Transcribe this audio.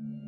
Mm.